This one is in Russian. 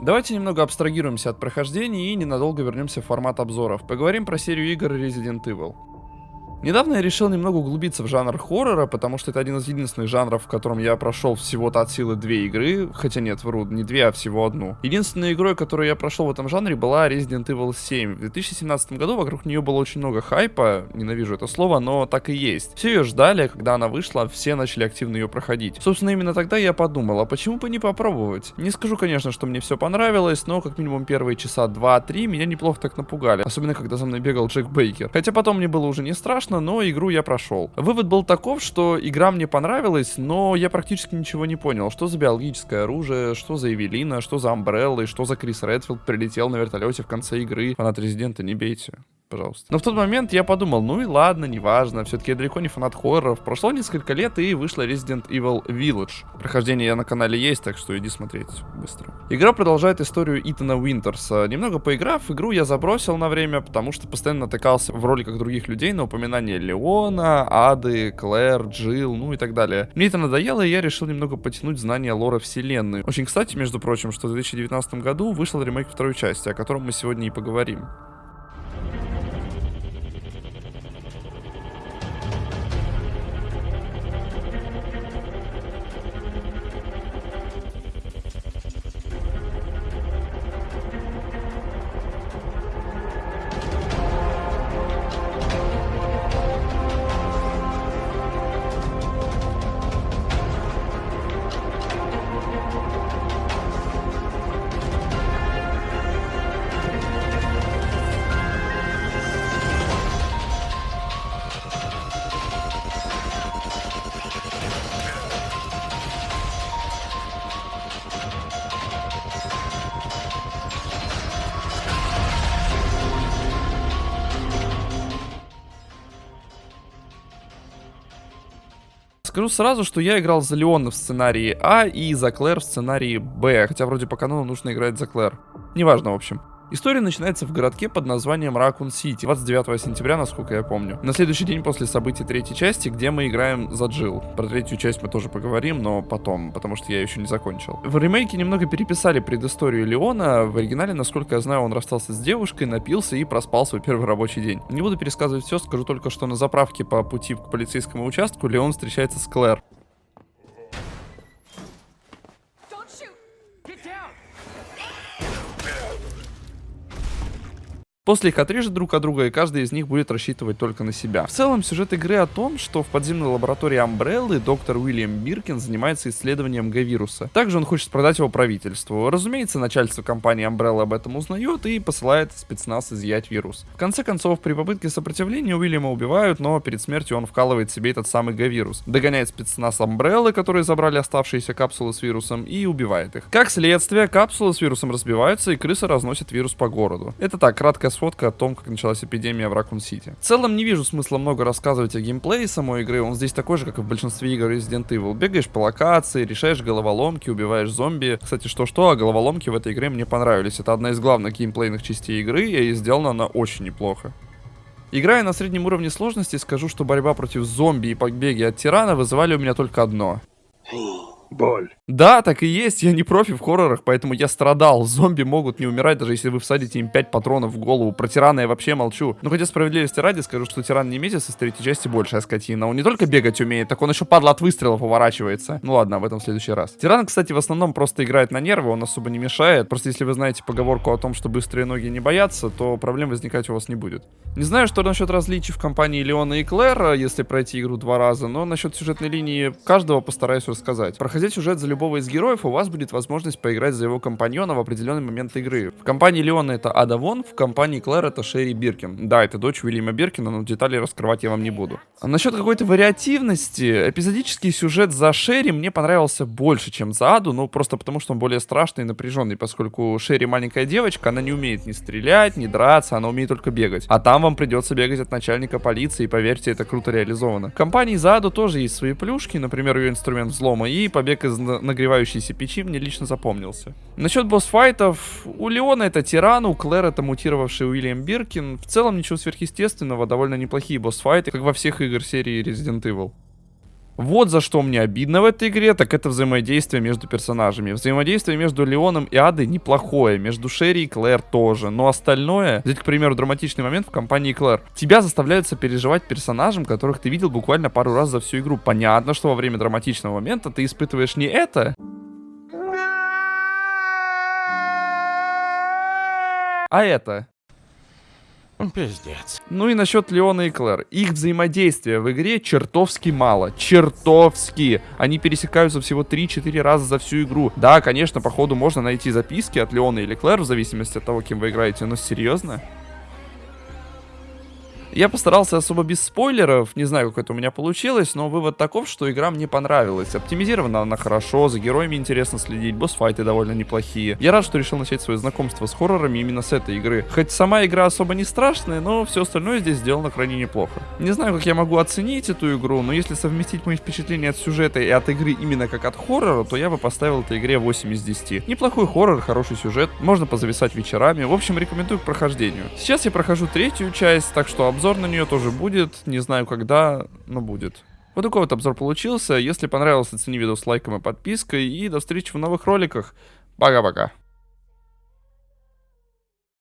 Давайте немного абстрагируемся от прохождения и ненадолго вернемся в формат обзоров. Поговорим про серию игр Resident Evil. Недавно я решил немного углубиться в жанр хоррора, потому что это один из единственных жанров, в котором я прошел всего-то от силы две игры, хотя нет, вру, не две, а всего одну. Единственной игрой, которую я прошел в этом жанре, была Resident Evil 7. В 2017 году вокруг нее было очень много хайпа, ненавижу это слово, но так и есть. Все ее ждали, когда она вышла, все начали активно ее проходить. Собственно, именно тогда я подумал, а почему бы не попробовать? Не скажу, конечно, что мне все понравилось, но как минимум первые часа 2-3 меня неплохо так напугали, особенно когда за мной бегал Джек Бейкер. Хотя потом мне было уже не страшно, страшно, но игру я прошел. Вывод был таков, что игра мне понравилась, но я практически ничего не понял. Что за биологическое оружие, что за Эвелина, что за Амбреллы, что за Крис Редфилд прилетел на вертолете в конце игры. Фанат Резидента, не бейте пожалуйста. Но в тот момент я подумал, ну и ладно, неважно, все-таки я далеко не фанат хорроров. Прошло несколько лет и вышла Resident Evil Village. Прохождение на канале есть, так что иди смотреть быстро. Игра продолжает историю Итана Уинтерса. Немного поиграв, игру я забросил на время, потому что постоянно натыкался в роликах других людей на упоминание Леона, Ады, Клэр, Джилл, ну и так далее. Мне это надоело, и я решил немного потянуть знания лора вселенной. Очень кстати, между прочим, что в 2019 году вышел ремейк второй части, о котором мы сегодня и поговорим. Скажу сразу, что я играл за Леона в сценарии А и за Клэр в сценарии Б, хотя вроде по канону нужно играть за Клэр. Неважно, в общем. История начинается в городке под названием Ракун Сити, 29 сентября, насколько я помню. На следующий день после событий третьей части, где мы играем за Джилл. Про третью часть мы тоже поговорим, но потом, потому что я еще не закончил. В ремейке немного переписали предысторию Леона. В оригинале, насколько я знаю, он расстался с девушкой, напился и проспал свой первый рабочий день. Не буду пересказывать все, скажу только, что на заправке по пути к полицейскому участку Леон встречается с Клэр. После их отрежет друг от друга, и каждый из них будет рассчитывать только на себя. В целом, сюжет игры о том, что в подземной лаборатории Амбреллы доктор Уильям Биркин занимается исследованием Г-вируса. Также он хочет продать его правительству. Разумеется, начальство компании Umbrella об этом узнает и посылает спецназ изъять вирус. В конце концов, при попытке сопротивления Уильяма убивают, но перед смертью он вкалывает себе этот самый Г-вирус. Догоняет спецназ Амбреллы, которые забрали оставшиеся капсулы с вирусом, и убивает их. Как следствие, капсулы с вирусом разбиваются, и крысы разносят вирус по городу. Это так, краткая сводка о том, как началась эпидемия в Ракун Сити. В целом не вижу смысла много рассказывать о геймплее самой игры, он здесь такой же, как и в большинстве игр Resident Evil. Бегаешь по локации, решаешь головоломки, убиваешь зомби. Кстати, что-что, а головоломки в этой игре мне понравились. Это одна из главных геймплейных частей игры, и сделана она очень неплохо. Играя на среднем уровне сложности, скажу, что борьба против зомби и побеги от тирана вызывали у меня только одно боль. Да, так и есть, я не профи в хоррорах, поэтому я страдал. Зомби могут не умирать, даже если вы всадите им 5 патронов в голову. Про тирана я вообще молчу. Но хотя справедливости ради скажу, что тиран не месяц из третьей части большая скотина. Он не только бегать умеет, так он еще падла от выстрелов уворачивается. Ну ладно, об этом в следующий раз. Тиран, кстати, в основном просто играет на нервы, он особо не мешает. Просто если вы знаете поговорку о том, что быстрые ноги не боятся, то проблем возникать у вас не будет. Не знаю, что насчет различий в компании Леона и Клэр, если пройти игру два раза, но насчет сюжетной линии каждого постараюсь рассказать. Проходить сюжет за любого из героев, у вас будет возможность поиграть за его компаньона в определенный момент игры. В компании Леона это Ада Вон, в компании Клэр это Шерри Биркин. Да, это дочь Уильяма Биркина, но детали раскрывать я вам не буду. А насчет какой-то вариативности, эпизодический сюжет за Шерри мне понравился больше, чем за Аду, ну просто потому, что он более страшный и напряженный, поскольку Шерри маленькая девочка, она не умеет ни стрелять, ни драться, она умеет только бегать. А там вам придется бегать от начальника полиции, и поверьте, это круто реализовано. В компании за Аду тоже есть свои плюшки, например, ее инструмент взлома и побег из нагревающейся печи мне лично запомнился. Насчет босс-файтов, у Леона это тиран, у Клэр это мутировавший Уильям Биркин. В целом ничего сверхъестественного, довольно неплохие босс-файты, как во всех игр серии Resident Evil. Вот за что мне обидно в этой игре, так это взаимодействие между персонажами. Взаимодействие между Леоном и Адой неплохое, между Шерри и Клэр тоже, но остальное, взять, к примеру, драматичный момент в компании Клэр, тебя заставляют сопереживать персонажам, которых ты видел буквально пару раз за всю игру. Понятно, что во время драматичного момента ты испытываешь не это, а это. Пиздец. Ну и насчет Леона и Клэр. Их взаимодействия в игре чертовски мало. Чертовски. Они пересекаются всего 3-4 раза за всю игру. Да, конечно, по ходу можно найти записки от Леона или Клэр, в зависимости от того, кем вы играете, но серьезно? Я постарался особо без спойлеров, не знаю, как это у меня получилось, но вывод таков, что игра мне понравилась. Оптимизирована она хорошо, за героями интересно следить, босс-файты довольно неплохие. Я рад, что решил начать свое знакомство с хоррорами именно с этой игры. Хоть сама игра особо не страшная, но все остальное здесь сделано крайне неплохо. Не знаю, как я могу оценить эту игру, но если совместить мои впечатления от сюжета и от игры именно как от хоррора, то я бы поставил этой игре 8 из 10. Неплохой хоррор, хороший сюжет, можно позависать вечерами, в общем, рекомендую к прохождению. Сейчас я прохожу третью часть, так что обзор Обзор на нее тоже будет, не знаю когда, но будет. Вот такой вот обзор получился. Если понравился, оцени видео с лайком и подпиской. И до встречи в новых роликах. Пока-пока.